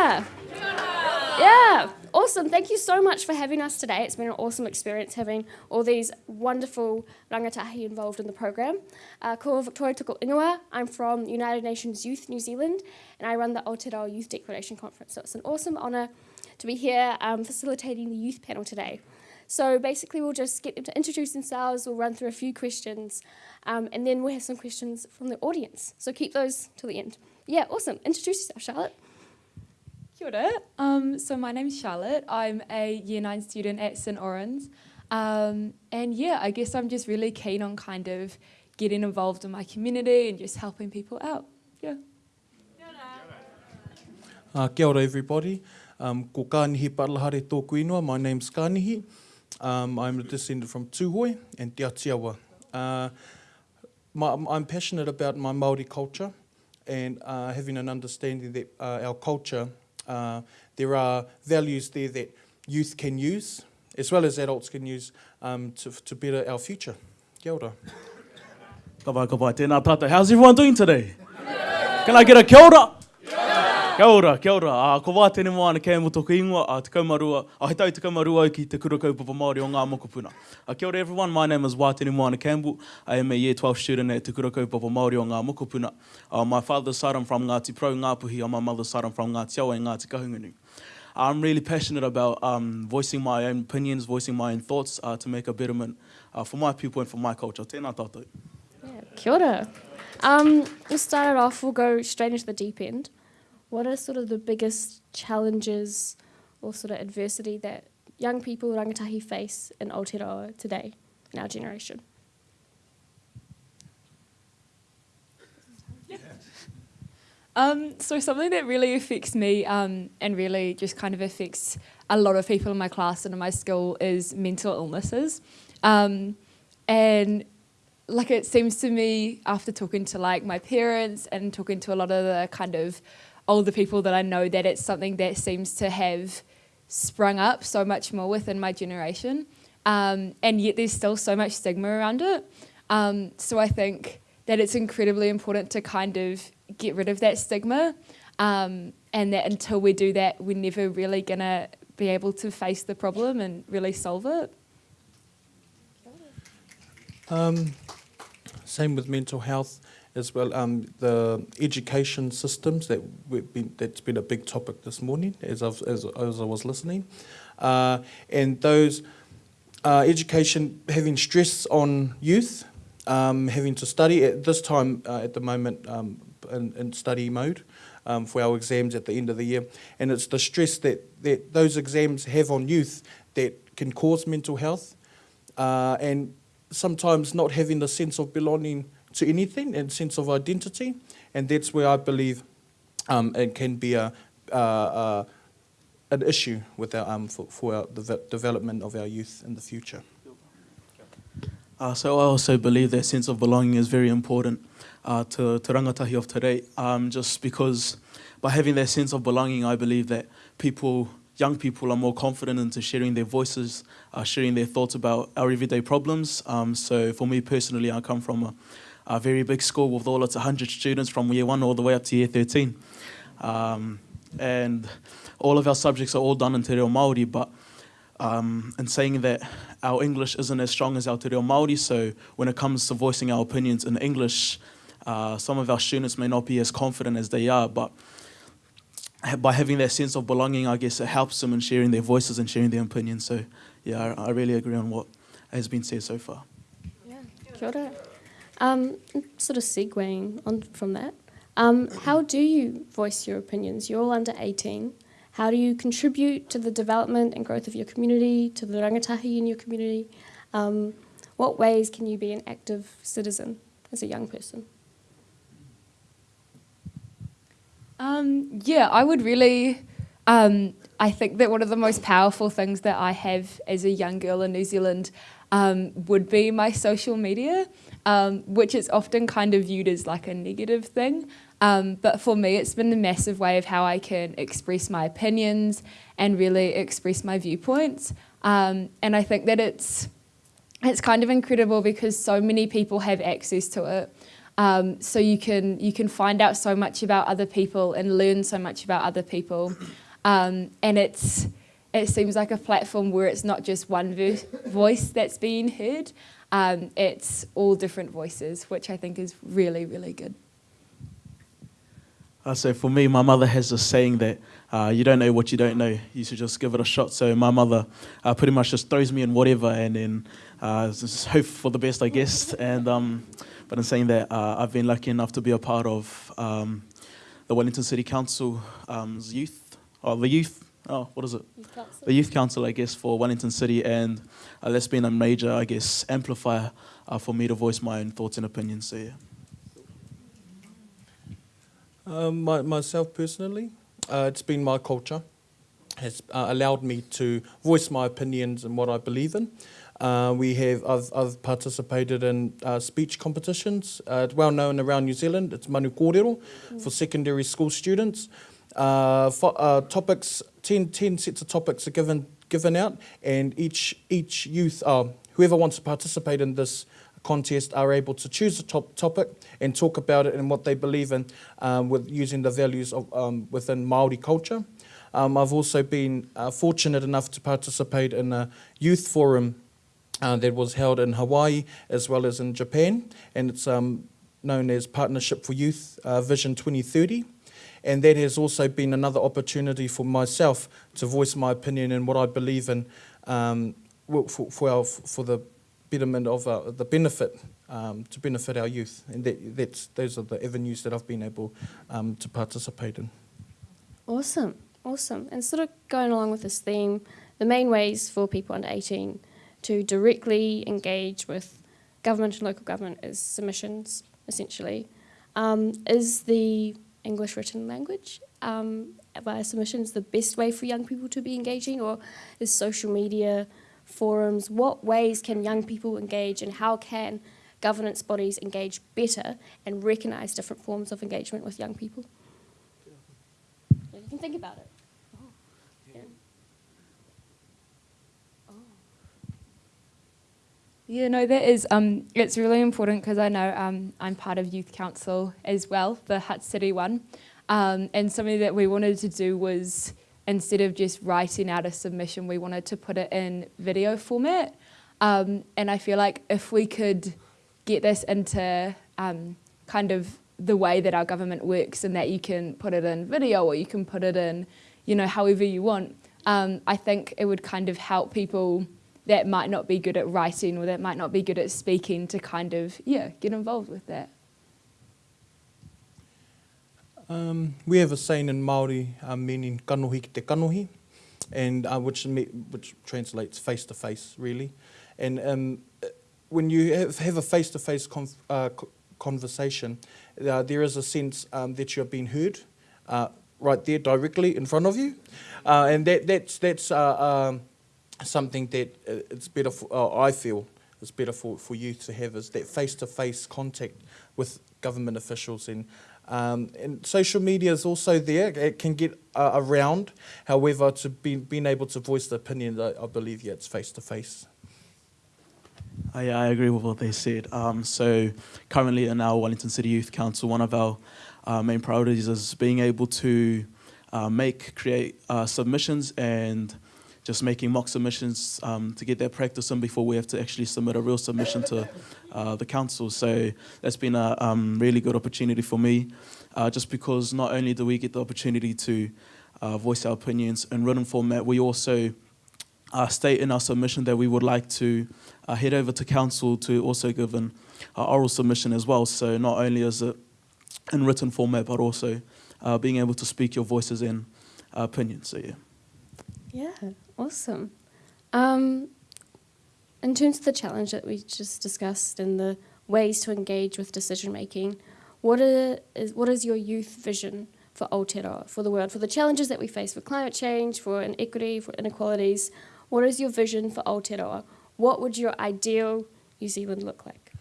ora! Yeah, awesome. Thank you so much for having us today. It's been an awesome experience having all these wonderful rangatahi involved in the program. Uh, ko Victoria. I'm from United Nations Youth New Zealand and I run the Aotearoa Youth Declaration Conference. So it's an awesome honour to be here um, facilitating the youth panel today. So basically we'll just get them to introduce themselves, we'll run through a few questions um, and then we'll have some questions from the audience. So keep those till the end. Yeah, awesome. Introduce yourself, Charlotte. Kia ora. Um, so my name's Charlotte. I'm a year nine student at St. Orans. Um, and yeah, I guess I'm just really keen on kind of getting involved in my community and just helping people out. Yeah. Kia ora. Uh, kia ora everybody. Um, ko Kānihi Paralahare tōku inua. My name's Kānihi. Um, I'm a descendant from Tūhoe and Te Atiawa. Uh, my, I'm passionate about my Māori culture and uh, having an understanding that uh, our culture Uh, there are values there that youth can use, as well as adults can use um, to, to better our future. Kia ora. Ka vai, ka vai. Tēnā tātou. How's everyone doing today? Can I get a kia ora? Kia ora, kia ora. Uh, ko wā tēne moana kei mo tōku ingoa, uh, te kaumarua, uh, he tau te kaumarua ki te kura kaupapa Māori o ngā mokopuna. Uh, kia ora everyone, my name is Wātene Moana Campbell. I am a year 12 student at te kura kaupapa Māori o ngā mokopuna. Uh, my father's side I'm from Ngāti Pro, Ngāpuhi, on my mother's side I'm from Ngāti Awa and Ngāti Kahungunu. I'm really passionate about um, voicing my own opinions, voicing my own thoughts uh, to make a betterment uh, for my people and for my culture. Tēnā tātou. Yeah, kia ora. Um, we'll start it off, we'll go straight into the deep end. What are sort of the biggest challenges or sort of adversity that young people rangatahi face in Aotearoa today, in our generation? Um, so something that really affects me um, and really just kind of affects a lot of people in my class and in my school is mental illnesses. Um, and like it seems to me after talking to like my parents and talking to a lot of the kind of older people that I know that it's something that seems to have sprung up so much more within my generation. Um, and yet there's still so much stigma around it. Um, so I think that it's incredibly important to kind of get rid of that stigma um, and that until we do that, we're never really going to be able to face the problem and really solve it. Um, same with mental health as well um, the education systems that been, that's been a big topic this morning as, I've, as, as I was listening. Uh, and those uh, education having stress on youth, um, having to study at this time uh, at the moment um, in, in study mode um, for our exams at the end of the year. And it's the stress that, that those exams have on youth that can cause mental health uh, and sometimes not having the sense of belonging to anything and sense of identity. And that's where I believe um, it can be a, uh, uh, an issue with our, um, for, for our, the development of our youth in the future. Uh, so I also believe that sense of belonging is very important uh, to, to rangatahi of today, um, just because by having that sense of belonging, I believe that people, young people are more confident into sharing their voices, uh, sharing their thoughts about our everyday problems. Um, so for me personally, I come from a, a very big school with all its 100 students from year one all the way up to year 13. Um, and all of our subjects are all done in Te Reo Māori, but um, in saying that our English isn't as strong as our Te Reo Māori, so when it comes to voicing our opinions in English, uh, some of our students may not be as confident as they are, but by having that sense of belonging, I guess it helps them in sharing their voices and sharing their opinions. So, yeah, I, I really agree on what has been said so far. Yeah, kia ora. Um, sort of segueing on from that, um, how do you voice your opinions? You're all under 18. How do you contribute to the development and growth of your community, to the rangatahi in your community? Um, what ways can you be an active citizen as a young person? Um, yeah, I would really, um, I think that one of the most powerful things that I have as a young girl in New Zealand um, would be my social media um, which is often kind of viewed as like a negative thing. Um, but for me, it's been a massive way of how I can express my opinions and really express my viewpoints. Um, and I think that it's, it's kind of incredible because so many people have access to it. Um, so you can you can find out so much about other people and learn so much about other people, um, and it's it seems like a platform where it's not just one vo- voice that's being heard, um, it's all different voices, which I think is really really good. Uh, so for me, my mother has a saying that uh, you don't know what you don't know. You should just give it a shot. So my mother uh, pretty much just throws me in whatever, and then uh, just hope for the best, I guess. And um, but in saying that, uh, I've been lucky enough to be a part of um, the Wellington City Council's um, youth, or the youth. Oh, what is it? The youth council, I guess, for Wellington City, and uh, that's been a major, I guess, amplifier uh, for me to voice my own thoughts and opinions. So yeah. Um, my, myself personally, uh, it's been my culture, has uh, allowed me to voice my opinions and what I believe in. Uh, we have I've, I've participated in uh, speech competitions. Uh, it's well known around New Zealand. It's manu kōrero mm. for secondary school students. Uh, for, uh, topics 10, 10 sets of topics are given given out, and each each youth, uh, whoever wants to participate in this contest, are able to choose a top topic and talk about it and what they believe in, um, with using the values of um, within Maori culture. Um, I've also been uh, fortunate enough to participate in a youth forum uh, that was held in Hawaii as well as in Japan, and it's um, known as Partnership for Youth uh, Vision 2030. And that has also been another opportunity for myself to voice my opinion and what I believe in um, for, for, our, for the betterment of our, the benefit um, to benefit our youth. And that, that's, those are the avenues that I've been able um, to participate in. Awesome, awesome. And sort of going along with this theme, the main ways for people under 18 to directly engage with government and local government is submissions, essentially. Um, is the English written language um, via submissions the best way for young people to be engaging, or is social media, forums? What ways can young people engage, and how can governance bodies engage better and recognise different forms of engagement with young people? You can think about it. Yeah, no, that is, um, it's really important because I know um, I'm part of Youth Council as well, the Hutt City one. Um, and something that we wanted to do was, instead of just writing out a submission, we wanted to put it in video format. Um, and I feel like if we could get this into um, kind of the way that our government works and that you can put it in video or you can put it in, you know, however you want, um, I think it would kind of help people that might not be good at writing or that might not be good at speaking to kind of, yeah, get involved with that? Um, we have a saying in Māori uh, meaning kanohi ki te kanohi, and uh, which, which translates face to face, really. And um, when you have, a face to face conversation, uh, there is a sense um, that you're being heard uh, right there directly in front of you. Uh, and that, that's, that's uh, um, something that uh, it's better for, uh, I feel it's better for, for youth to have is that face-to-face contact with government officials and um, and social media is also there. It can get uh, around. However, to be being able to voice the opinion, I, I believe, yeah, it's face to face. I, I agree with what they said. Um, so currently in our Wellington City Youth Council, one of our uh, main priorities is being able to uh, make, create uh, submissions and just making mock submissions um, to get that practice in before we have to actually submit a real submission to uh, the council. So that's been a um, really good opportunity for me, uh, just because not only do we get the opportunity to uh, voice our opinions in written format, we also uh, state in our submission that we would like to uh, head over to council to also give an uh, oral submission as well. So not only is it in written format, but also being able to speak your voices and opinions. So yeah. Yeah, awesome. Um, in terms of the challenge that we just discussed and the ways to engage with decision making, what are, is what is your youth vision for Aotearoa, for the world, for the challenges that we face, for climate change, for inequity, for inequalities? What is your vision for Aotearoa? What would your ideal New Zealand look like?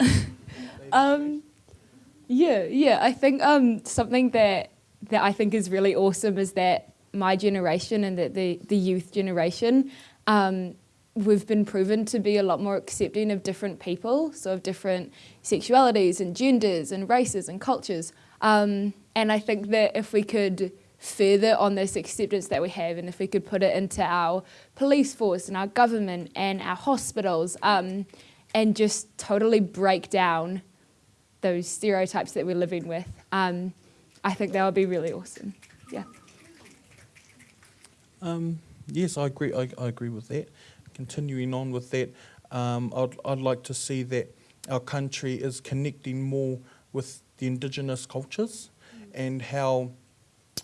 um, yeah, yeah. I think um, something that that I think is really awesome is that my generation and that the the youth generation um, we've been proven to be a lot more accepting of different people, so of different sexualities and genders and races and cultures. Um, and I think that if we could further on this acceptance that we have and if we could put it into our police force and our government and our hospitals um, and just totally break down those stereotypes that we're living with, um, I think that would be really awesome. Yeah. Um, yes, I agree. I, I agree with that. Continuing on with that, um, I'd, I'd like to see that our country is connecting more with the indigenous cultures and how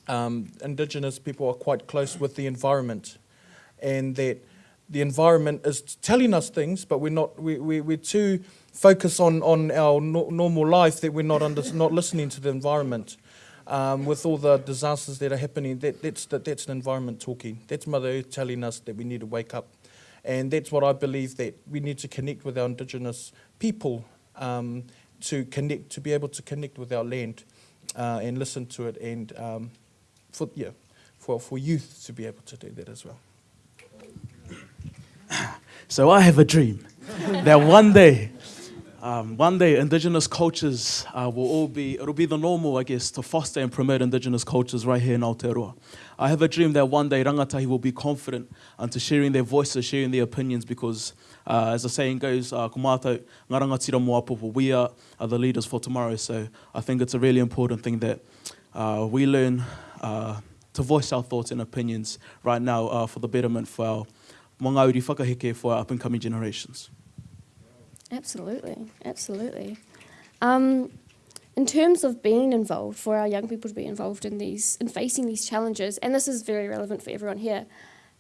um, indigenous people are quite close with the environment and that the environment is telling us things, but we're not. We, we, we're too focused on, on our no, normal life that we're not under, not listening to the environment. Um, with all the disasters that are happening, that, that's, the, that's the environment talking. That's Mother Earth telling us that we need to wake up. And that's what I believe that we need to connect with our Indigenous people um, to connect, to be able to connect with our land uh, and listen to it, and um, for yeah, for for youth to be able to do that as well. So I have a dream that one day, um, one day Indigenous cultures uh, will all be, it'll be the normal, I guess, to foster and promote Indigenous cultures right here in Aotearoa. I have a dream that one day Rangatahi will be confident into sharing their voices, sharing their opinions, because uh, as the saying goes, uh, kumātou, ngā rangatira mo apopo, we are, are the leaders for tomorrow. So I think it's a really important thing that uh, we learn uh, to voice our thoughts and opinions right now uh, for the betterment for our mga uri whakaheke for our up and coming generations. Absolutely, absolutely. Um, in terms of being involved, for our young people to be involved in these, in facing these challenges, and this is very relevant for everyone here,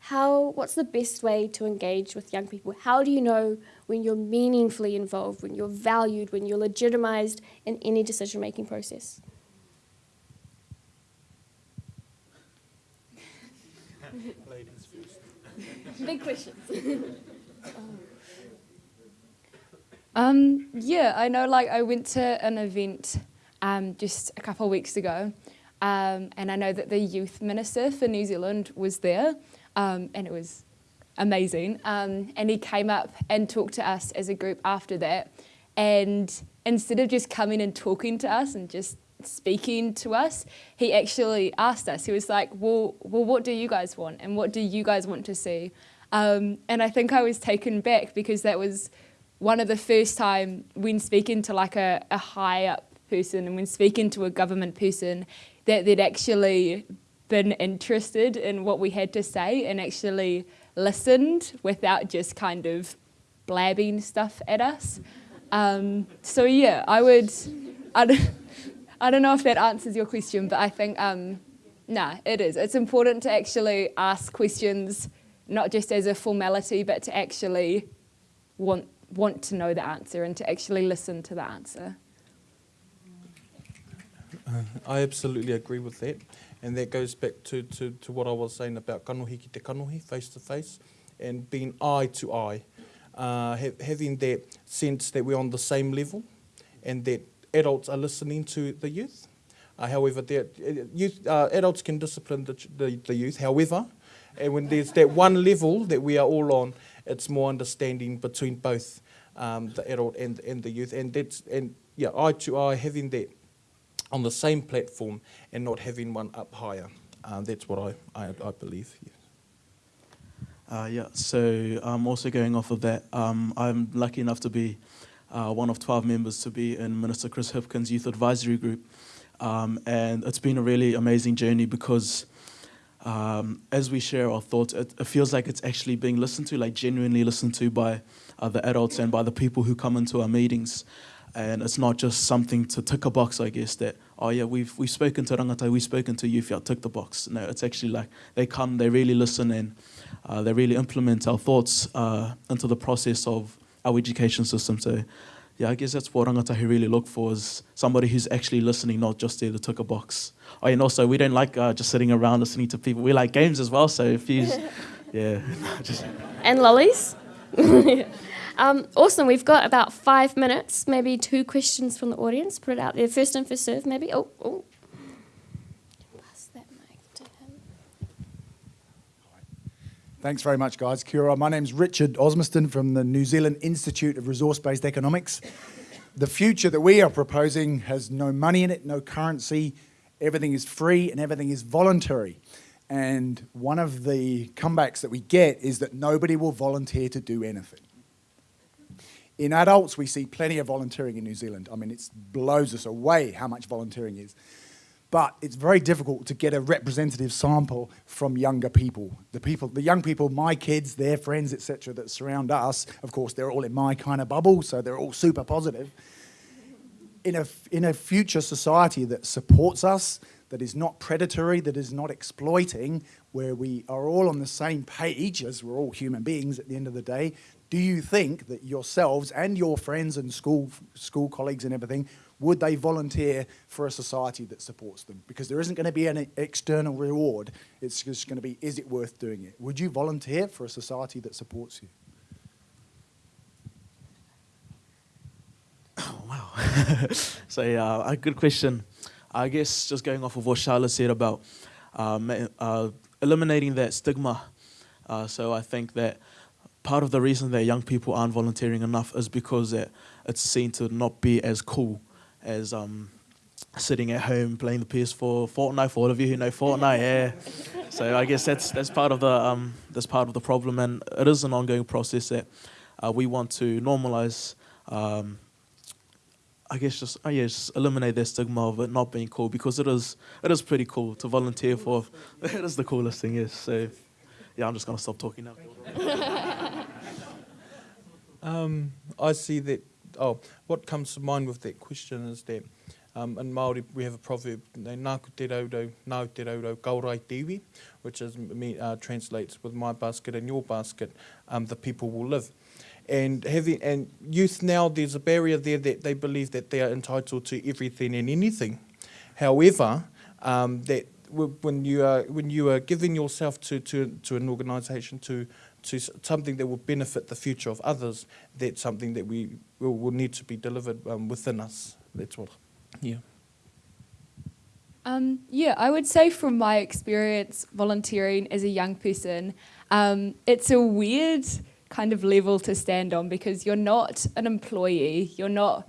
how, what's the best way to engage with young people? How do you know when you're meaningfully involved, when you're valued, when you're legitimized in any decision making process? Big questions. Um, yeah, I know. Like I went to an event um, just a couple of weeks ago, um, and I know that the youth minister for New Zealand was there, um, and it was amazing. Um, and he came up and talked to us as a group after that, and instead of just coming and talking to us and just speaking to us, he actually asked us. He was like, "Well, well, what do you guys want, and what do you guys want to see?" Um, and I think I was taken back because that was one of the first time when speaking to like a, a high up person and when speaking to a government person that they'd actually been interested in what we had to say and actually listened without just kind of blabbing stuff at us. Um, so yeah, I would, I don't, I don't know if that answers your question, but I think, um, nah, it is. It's important to actually ask questions, not just as a formality, but to actually want want to know the answer and to actually listen to the answer. Uh, I absolutely agree with that. And that goes back to, to, to what I was saying about kanohi te kanohi, face to face, and being eye to eye. Uh, ha- having that sense that we're on the same level and that adults are listening to the youth. Uh, however, uh, youth, uh, adults can discipline the, the, the youth. However, and when there's that one level that we are all on, it's more understanding between both um, the adult and, and the youth. And that's and yeah, eye to eye, having that on the same platform and not having one up higher. Um, that's what I, I, I believe. Yes. Uh, yeah, so um, also going off of that, um, I'm lucky enough to be uh, one of 12 members to be in Minister Chris Hipkins' Youth Advisory Group. Um, and it's been a really amazing journey because um, as we share our thoughts, it, it, feels like it's actually being listened to, like genuinely listened to by uh, the adults and by the people who come into our meetings. And it's not just something to tick a box, I guess, that, oh yeah, we've, we've spoken to Rangatahi, we've spoken to youth, yeah, tick the box. No, it's actually like they come, they really listen and uh, they really implement our thoughts uh, into the process of our education system. So yeah, I guess that's what Rangatahi really look for is somebody who's actually listening, not just there to tick a box. Oh, and also, we don't like uh, just sitting around listening to people. We like games as well, so if you, yeah. just. And lollies. um, awesome. We've got about five minutes, maybe two questions from the audience. Put it out there. First in, first serve, maybe. Oh, oh. Pass that mic to him. Thanks very much, guys. Kia ora. My name's Richard Osmiston from the New Zealand Institute of Resource-Based Economics. The future that we are proposing has no money in it, no currency. Everything is free and everything is voluntary. And one of the comebacks that we get is that nobody will volunteer to do anything. In adults, we see plenty of volunteering in New Zealand. I mean, it blows us away how much volunteering is. But it's very difficult to get a representative sample from younger people. The people, the young people, my kids, their friends, etc., that surround us. Of course, they're all in my kind of bubble, so they're all super positive. In a in a future society that supports us, that is not predatory, that is not exploiting, where we are all on the same page, as we're all human beings at the end of the day, do you think that yourselves and your friends and school, school colleagues and everything, would they volunteer for a society that supports them? Because there isn't going to be an external reward. It's just going to be, is it worth doing it? Would you volunteer for a society that supports you? Oh, wow. so, yeah, a good question. I guess just going off of what Charlotte said about um, uh, eliminating that stigma. Uh, so I think that part of the reason that young people aren't volunteering enough is because it, it's seen to not be as cool as um, sitting at home playing the PS4, Fortnite. For all of you who know Fortnite, yeah. So I guess that's that's part of the um, that's part of the problem, and it is an ongoing process that uh, we want to normalize. Um, I guess just oh yeah, just eliminate that stigma of it not being cool because it is it is pretty cool to volunteer for. it is the coolest thing, yes. So yeah, I'm just gonna stop talking now. um, I see that. Oh, what comes to mind with that question is that um, in Māori we have a proverb, nāku te raudo, nāu te raudo, kaurai tiwi, which is, uh, translates with my basket and your basket, um, the people will live. And having and youth now, there's a barrier there that they believe that they are entitled to everything and anything. However, um, that when you are when you are giving yourself to to, to an organisation to to something that will benefit the future of others, that's something that we will, will need to be delivered um, within us. That's what, yeah. Um, yeah, I would say from my experience volunteering as a young person, um, it's a weird kind of level to stand on because you're not an employee, you're not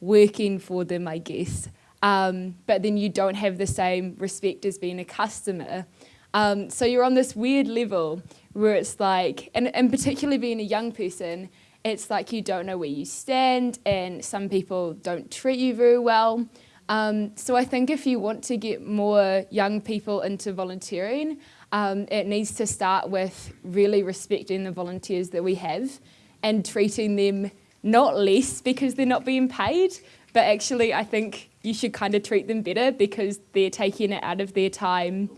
working for them, I guess um, but then you don't have the same respect as being a customer. Um, so you're on this weird level where it's like, and, and particularly being a young person, it's like you don't know where you stand and some people don't treat you very well. Um, so I think if you want to get more young people into volunteering, um, it needs to start with really respecting the volunteers that we have and treating them not less because they're not being paid, but actually I think you should kind of treat them better because they're taking it out of their time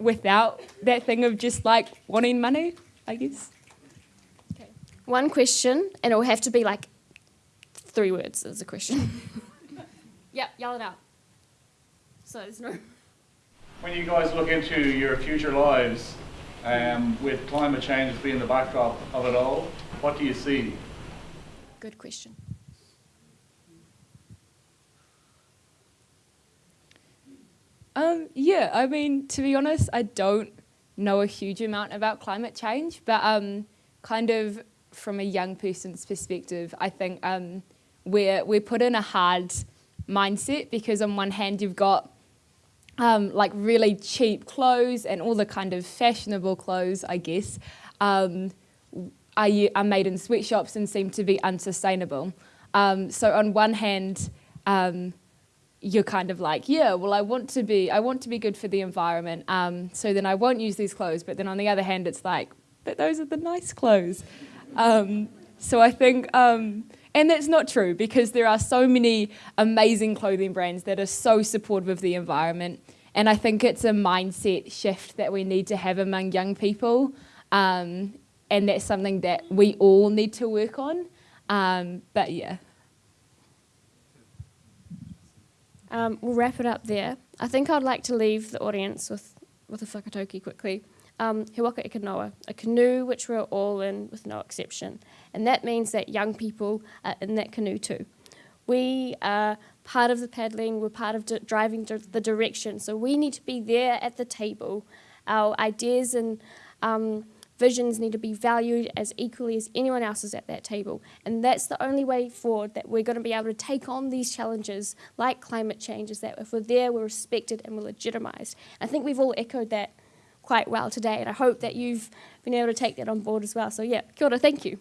without that thing of just like wanting money, I guess. Okay. One question, and it'll have to be like three words as a question. yep, yell it out. So there's no. When you guys look into your future lives, um, with climate change being the backdrop of it all, what do you see? Good question. Um, yeah, I mean, to be honest, I don't know a huge amount about climate change, but um, kind of from a young person's perspective, I think um, we're, we're put in a hard mindset because on one hand you've got um, like really cheap clothes and all the kind of fashionable clothes, I guess, um, are, are made in sweatshops and seem to be unsustainable. Um, so on one hand, um, you're kind of like, yeah, well, I want to be, I want to be good for the environment. Um, so then I won't use these clothes. But then on the other hand, it's like, but those are the nice clothes. Um, so I think, um, and that's not true because there are so many amazing clothing brands that are so supportive of the environment. And I think it's a mindset shift that we need to have among young people. Um, and that's something that we all need to work on. Um, but yeah. Um, we'll wrap it up there. I think I'd like to leave the audience with, with a whakatauki quickly. Um, he waka a canoe which we're all in with no exception. And that means that young people are in that canoe too. We are part of the paddling, we're part of driving the direction. So we need to be there at the table. Our ideas and um, visions need to be valued as equally as anyone else's at that table. And that's the only way forward that we're going to be able to take on these challenges like climate change, is that if we're there, we're respected and we're legitimised. I think we've all echoed that quite well today, and I hope that you've been able to take that on board as well. So, yeah, kia ora, thank you.